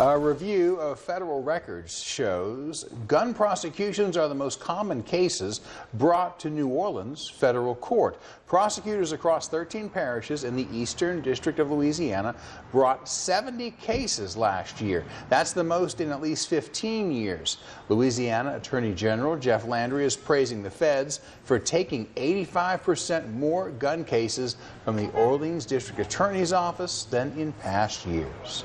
A review of federal records shows gun prosecutions are the most common cases brought to New Orleans federal court. Prosecutors across 13 parishes in the Eastern District of Louisiana brought 70 cases last year. That's the most in at least 15 years. Louisiana Attorney General Jeff Landry is praising the feds for taking 85% more gun cases from the Orleans District Attorney's Office than in past years.